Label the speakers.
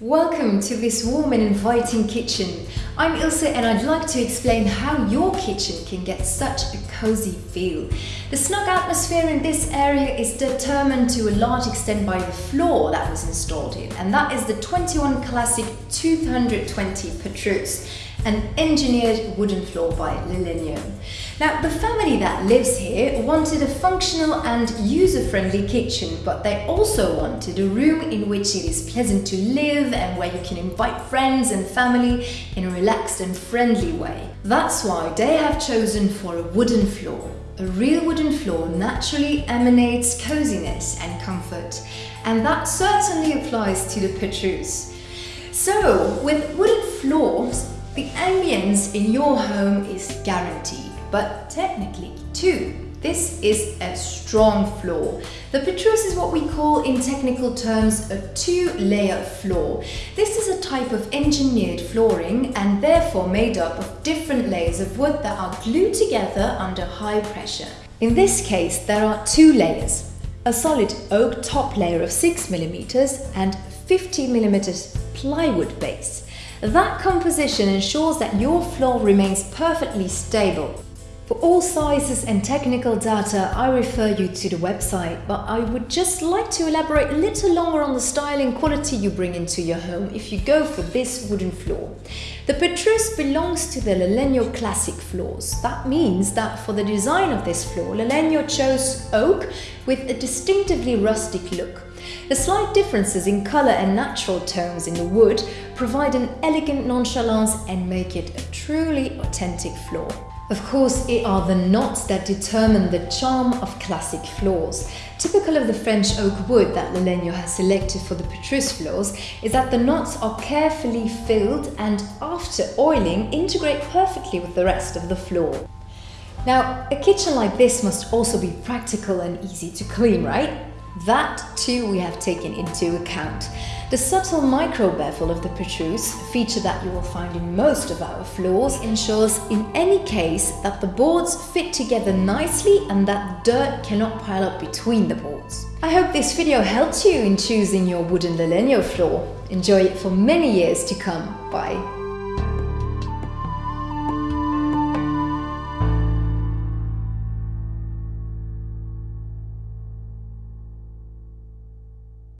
Speaker 1: Welcome to this warm and inviting kitchen. I'm Ilse and I'd like to explain how your kitchen can get such a cozy feel. The snug atmosphere in this area is determined to a large extent by the floor that was installed in and that is the 21 Classic 220 Petrus an engineered wooden floor by Lalegno. Now, the family that lives here wanted a functional and user-friendly kitchen, but they also wanted a room in which it is pleasant to live and where you can invite friends and family in a relaxed and friendly way. That's why they have chosen for a wooden floor. A real wooden floor naturally emanates coziness and comfort, and that certainly applies to the Petrus. So, with wooden floors, the ambience in your home is guaranteed, but technically too. This is a strong floor. The Petrus is what we call in technical terms a two-layer floor. This is a type of engineered flooring and therefore made up of different layers of wood that are glued together under high pressure. In this case, there are two layers. A solid oak top layer of 6mm and 50mm plywood base. That composition ensures that your floor remains perfectly stable. For all sizes and technical data, I refer you to the website, but I would just like to elaborate a little longer on the style and quality you bring into your home if you go for this wooden floor. The Petrus belongs to the Lalegno Classic floors. That means that for the design of this floor, Lalegno chose oak with a distinctively rustic look. The slight differences in colour and natural tones in the wood provide an elegant nonchalance and make it a truly authentic floor. Of course, it are the knots that determine the charm of classic floors. Typical of the French oak wood that Lalegno has selected for the Petrus floors is that the knots are carefully filled and after oiling integrate perfectly with the rest of the floor. Now, a kitchen like this must also be practical and easy to clean, right? That too we have taken into account. The subtle micro bevel of the Petrus, a feature that you will find in most of our floors, ensures in any case that the boards fit together nicely and that dirt cannot pile up between the boards. I hope this video helped you in choosing your wooden Lalegno floor. Enjoy it for many years to come. Bye!